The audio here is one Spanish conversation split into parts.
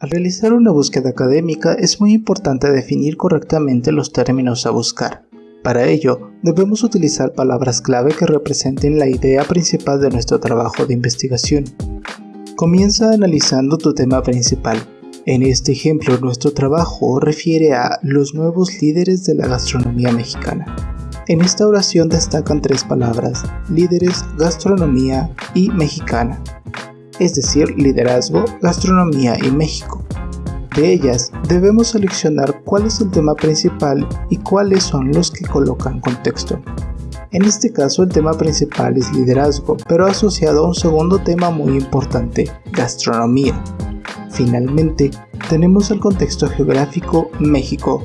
Al realizar una búsqueda académica es muy importante definir correctamente los términos a buscar. Para ello, debemos utilizar palabras clave que representen la idea principal de nuestro trabajo de investigación. Comienza analizando tu tema principal. En este ejemplo, nuestro trabajo refiere a los nuevos líderes de la gastronomía mexicana. En esta oración destacan tres palabras, líderes, gastronomía y mexicana es decir, liderazgo, gastronomía y México. De ellas, debemos seleccionar cuál es el tema principal y cuáles son los que colocan contexto. En este caso el tema principal es liderazgo, pero asociado a un segundo tema muy importante, gastronomía. Finalmente, tenemos el contexto geográfico México.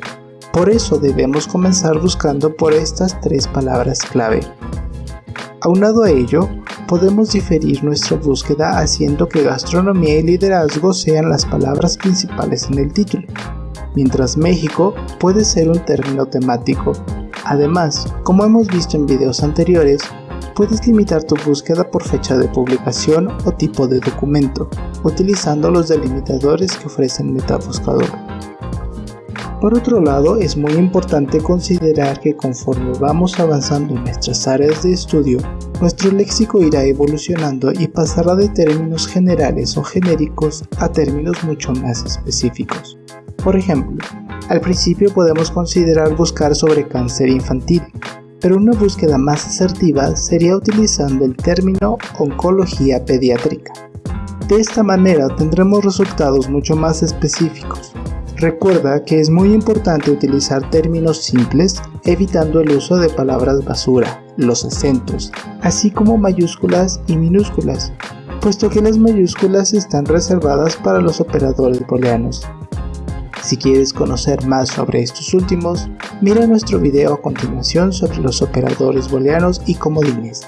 Por eso debemos comenzar buscando por estas tres palabras clave. Aunado a ello, podemos diferir nuestra búsqueda haciendo que gastronomía y liderazgo sean las palabras principales en el título, mientras México puede ser un término temático. Además, como hemos visto en videos anteriores, puedes limitar tu búsqueda por fecha de publicación o tipo de documento, utilizando los delimitadores que ofrece el Metabuscador. Por otro lado, es muy importante considerar que conforme vamos avanzando en nuestras áreas de estudio, nuestro léxico irá evolucionando y pasará de términos generales o genéricos a términos mucho más específicos. Por ejemplo, al principio podemos considerar buscar sobre cáncer infantil, pero una búsqueda más asertiva sería utilizando el término oncología pediátrica. De esta manera tendremos resultados mucho más específicos, Recuerda que es muy importante utilizar términos simples evitando el uso de palabras basura, los acentos, así como mayúsculas y minúsculas, puesto que las mayúsculas están reservadas para los operadores booleanos. Si quieres conocer más sobre estos últimos, mira nuestro video a continuación sobre los operadores booleanos y comodines.